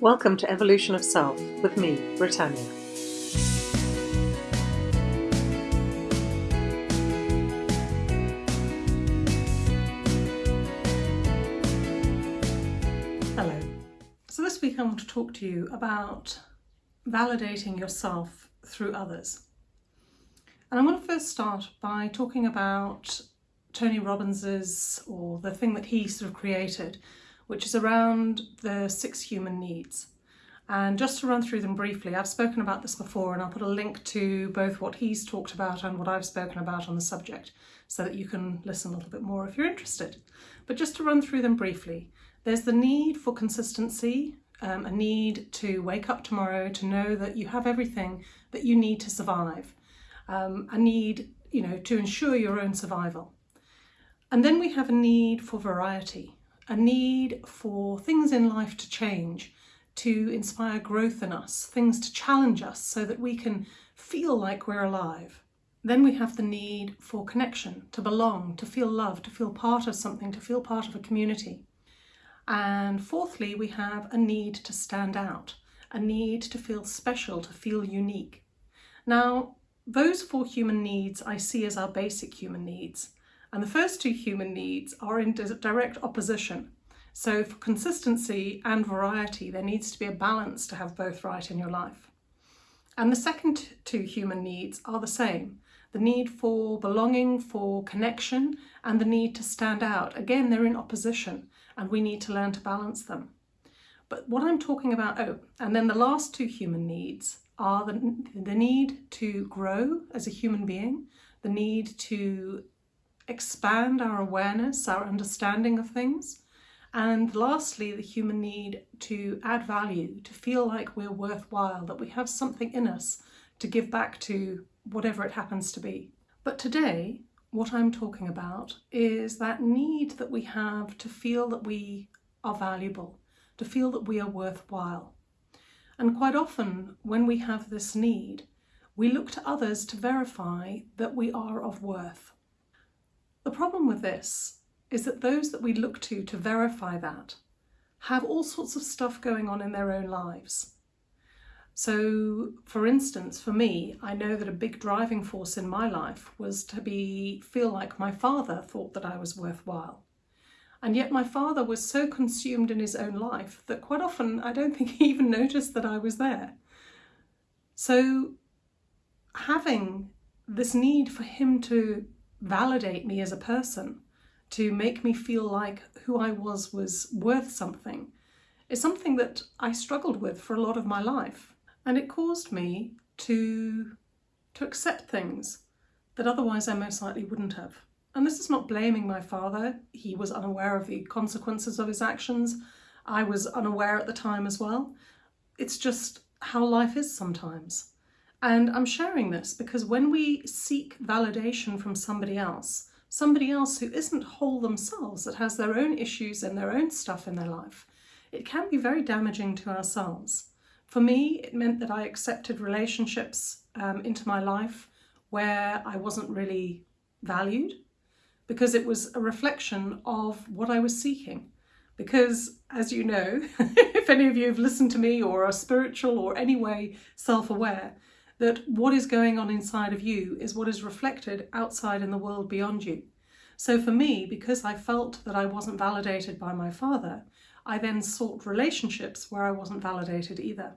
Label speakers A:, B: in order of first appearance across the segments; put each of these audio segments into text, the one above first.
A: Welcome to Evolution of Self with me, Britannia.
B: Hello. So this week I want to talk to you about validating yourself through others. And I'm going to first start by talking about Tony Robbins's or the thing that he sort of created, which is around the six human needs. And just to run through them briefly, I've spoken about this before and I'll put a link to both what he's talked about and what I've spoken about on the subject so that you can listen a little bit more if you're interested. But just to run through them briefly, there's the need for consistency, um, a need to wake up tomorrow to know that you have everything that you need to survive, um, a need you know, to ensure your own survival. And then we have a need for variety, a need for things in life to change, to inspire growth in us, things to challenge us so that we can feel like we're alive. Then we have the need for connection, to belong, to feel loved, to feel part of something, to feel part of a community. And fourthly, we have a need to stand out, a need to feel special, to feel unique. Now, those four human needs I see as our basic human needs. And the first two human needs are in direct opposition. So for consistency and variety, there needs to be a balance to have both right in your life. And the second two human needs are the same. The need for belonging, for connection, and the need to stand out. Again, they're in opposition and we need to learn to balance them. But what I'm talking about, oh, and then the last two human needs are the, the need to grow as a human being, the need to expand our awareness, our understanding of things. And lastly, the human need to add value, to feel like we're worthwhile, that we have something in us to give back to whatever it happens to be. But today, what I'm talking about is that need that we have to feel that we are valuable, to feel that we are worthwhile. And quite often, when we have this need, we look to others to verify that we are of worth. The problem with this is that those that we look to to verify that have all sorts of stuff going on in their own lives. So, for instance, for me, I know that a big driving force in my life was to be feel like my father thought that I was worthwhile. And yet my father was so consumed in his own life that quite often I don't think he even noticed that I was there. So having this need for him to validate me as a person, to make me feel like who I was was worth something, is something that I struggled with for a lot of my life. And it caused me to, to accept things that otherwise I most likely wouldn't have. And this is not blaming my father. He was unaware of the consequences of his actions. I was unaware at the time as well. It's just how life is sometimes. And I'm sharing this because when we seek validation from somebody else, somebody else who isn't whole themselves, that has their own issues and their own stuff in their life, it can be very damaging to ourselves. For me, it meant that I accepted relationships um, into my life where I wasn't really valued because it was a reflection of what I was seeking. Because, as you know, if any of you have listened to me or are spiritual or anyway self-aware, that what is going on inside of you is what is reflected outside in the world beyond you. So for me, because I felt that I wasn't validated by my father, I then sought relationships where I wasn't validated either.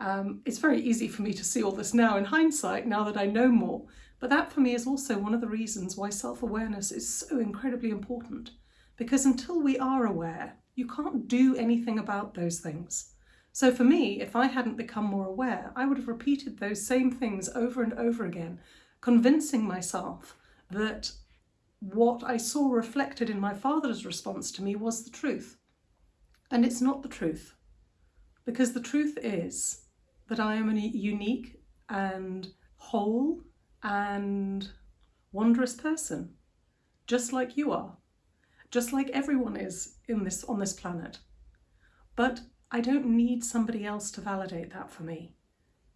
B: Um, it's very easy for me to see all this now in hindsight, now that I know more, but that for me is also one of the reasons why self-awareness is so incredibly important. Because until we are aware, you can't do anything about those things. So for me, if I hadn't become more aware, I would have repeated those same things over and over again, convincing myself that what I saw reflected in my father's response to me was the truth. And it's not the truth, because the truth is that I am a unique and whole and wondrous person, just like you are, just like everyone is in this on this planet. But I don't need somebody else to validate that for me.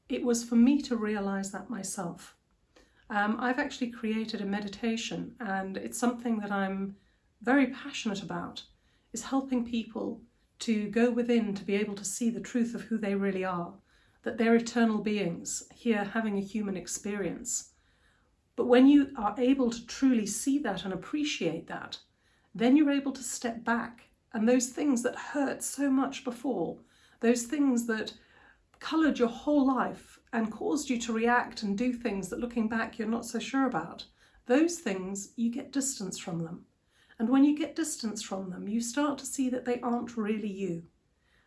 B: It was for me to realize that myself. Um, I've actually created a meditation and it's something that I'm very passionate about, is helping people to go within to be able to see the truth of who they really are, that they're eternal beings here having a human experience. But when you are able to truly see that and appreciate that, then you're able to step back and those things that hurt so much before, those things that coloured your whole life and caused you to react and do things that looking back you're not so sure about, those things you get distance from them. And when you get distance from them, you start to see that they aren't really you.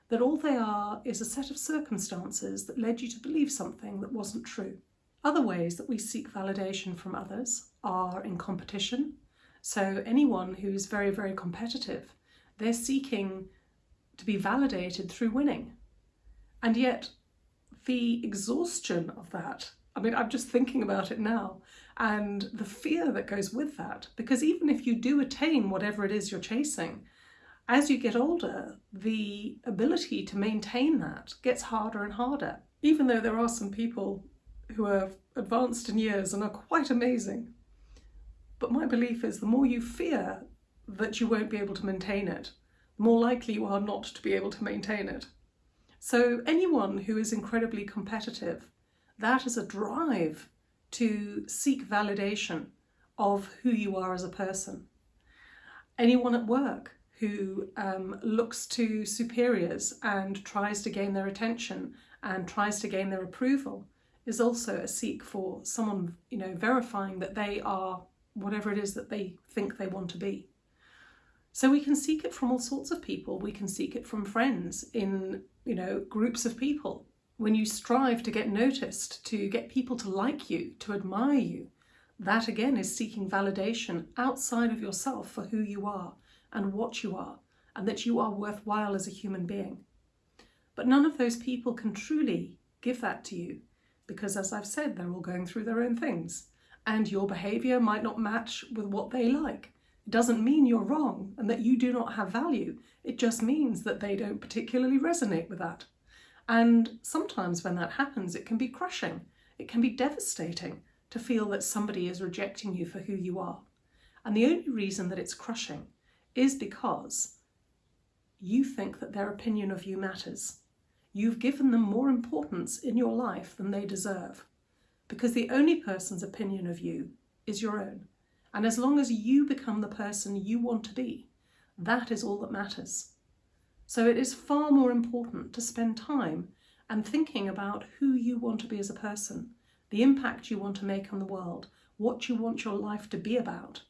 B: That all they are is a set of circumstances that led you to believe something that wasn't true. Other ways that we seek validation from others are in competition. So anyone who's very, very competitive, they're seeking to be validated through winning. And yet the exhaustion of that, I mean, I'm just thinking about it now, and the fear that goes with that. Because even if you do attain whatever it is you're chasing, as you get older, the ability to maintain that gets harder and harder. Even though there are some people who are advanced in years and are quite amazing. But my belief is the more you fear that you won't be able to maintain it, more likely you are not to be able to maintain it. So anyone who is incredibly competitive, that is a drive to seek validation of who you are as a person. Anyone at work who um, looks to superiors and tries to gain their attention and tries to gain their approval is also a seek for someone, you know, verifying that they are whatever it is that they think they want to be. So we can seek it from all sorts of people. We can seek it from friends in, you know, groups of people when you strive to get noticed, to get people to like you, to admire you, that again is seeking validation outside of yourself for who you are and what you are, and that you are worthwhile as a human being. But none of those people can truly give that to you because, as I've said, they're all going through their own things, and your behaviour might not match with what they like. It doesn't mean you're wrong and that you do not have value. It just means that they don't particularly resonate with that. And sometimes when that happens, it can be crushing. It can be devastating to feel that somebody is rejecting you for who you are. And the only reason that it's crushing is because you think that their opinion of you matters. You've given them more importance in your life than they deserve because the only person's opinion of you is your own. And as long as you become the person you want to be, that is all that matters. So it is far more important to spend time and thinking about who you want to be as a person, the impact you want to make on the world, what you want your life to be about,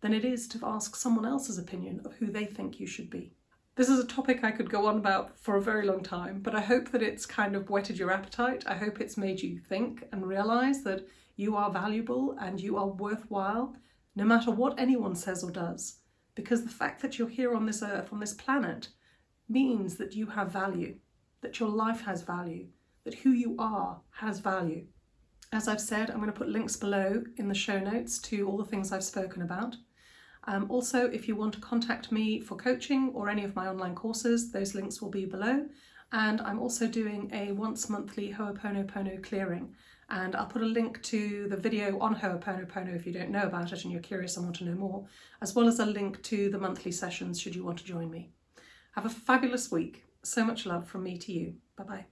B: than it is to ask someone else's opinion of who they think you should be. This is a topic I could go on about for a very long time, but I hope that it's kind of whetted your appetite. I hope it's made you think and realise that you are valuable and you are worthwhile, no matter what anyone says or does. Because the fact that you're here on this earth, on this planet, means that you have value, that your life has value, that who you are has value. As I've said, I'm going to put links below in the show notes to all the things I've spoken about. Um, also, if you want to contact me for coaching or any of my online courses, those links will be below. And I'm also doing a once monthly Ho'oponopono clearing. And I'll put a link to the video on Ho'oponopono if you don't know about it and you're curious and want to know more, as well as a link to the monthly sessions should you want to join me. Have a fabulous week. So much love from me to you. Bye bye.